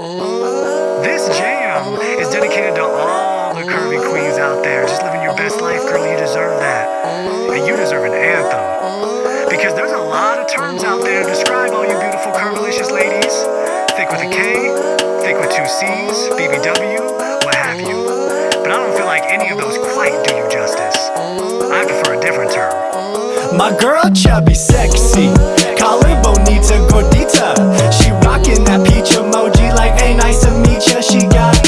This jam is dedicated to all the curvy queens out there. Just living your best life, girl. You deserve that. And you deserve an anthem. Because there's a lot of terms out there to describe all you beautiful, curvilicious ladies. Thick with a K, thick with two C's, BBW, what have you. But I don't feel like any of those quite do you justice. I prefer a different term. My girl chubby sexy Collar bonita gordita. She rockin' that peach emoji like hey nice to meet ya. She got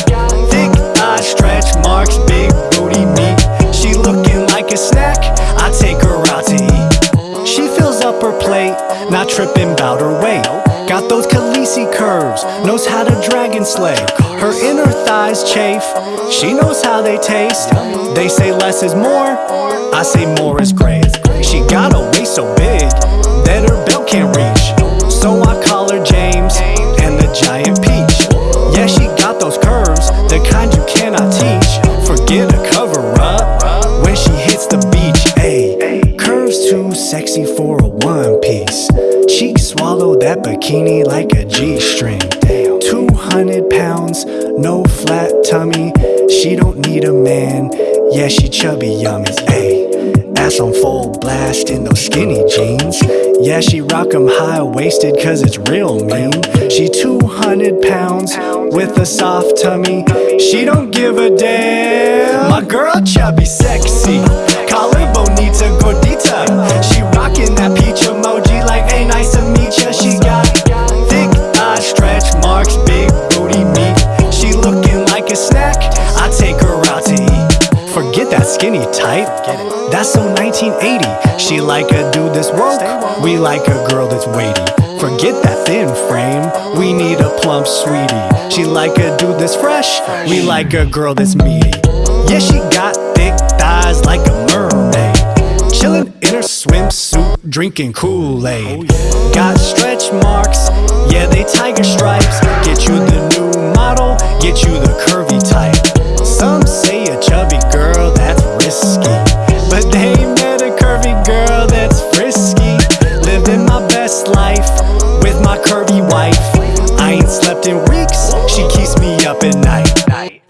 thick thighs, stretch marks, big booty meat She looking like a snack, I take her out to eat. She fills up her plate, not tripping bout her weight. Got those Khaleesi curves, knows how to dragon slay. Her inner thighs chafe, she knows how they taste. They say less is more, I say more is great. She got a waist so big that her belt can't reach. So I call her James and the giant peach. Yeah, she got those curves, the kind you cannot teach. Forget a cover up when she hits the beach. Ayy, curves too sexy for a one piece. Cheeks swallow that bikini like a G string. 200 pounds, no flat tummy. She don't need a man. Yeah, she chubby yummy. Ayy. Ass on full blast in those skinny jeans. Yeah, she rock 'em high-waisted cause it's real mean. She 200 pounds with a soft tummy. She don't give a damn. My girl chubby sexy. Collar bonita gordita that's so 1980 She like a dude that's woke. We like a girl that's weighty. Forget that thin frame. We need a plump sweetie. She like a dude that's fresh. We like a girl that's meaty. Yeah, she got thick thighs like a mermaid. Chillin' in her swimsuit Drinking Kool-Aid. Oh, got stretch marks. Yeah, they tiger stripes. Get you the new model. Get you the curvy type. Some say a chubby curvy wife. I ain't slept in weeks, she keeps me up at night.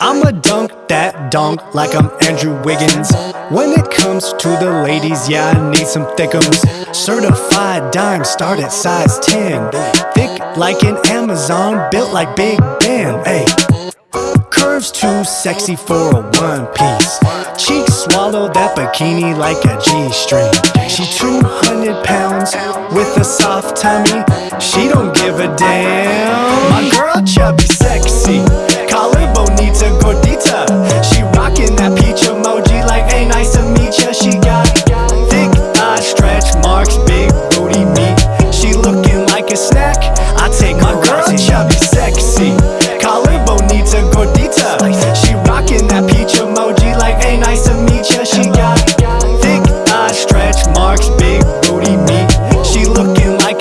I'ma dunk that dunk like I'm Andrew Wiggins. When it comes to the ladies, yeah I need some thickums. Certified dime, start at size 10 Thick like an Amazon, built like Big Ben, ayy Curves too sexy for a one piece. Cheeks swallow that bikini like a G-string. She 200 pounds with a soft tummy. She don't give a damn. My girl chubby sexy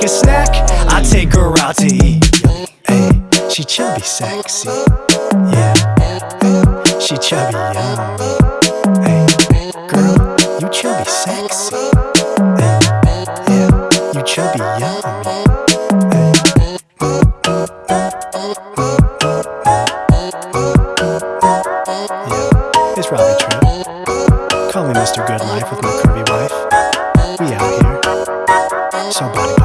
like a snack I take her out to eat. Hey, she chubby sexy. Yeah, she chubby yummy Hey, girl, you chubby sexy. Hey, yeah, you chubby yummy Yeah, it's Robbie Tripp Call me Mr. Good Life with my curvy wife. We out here. So body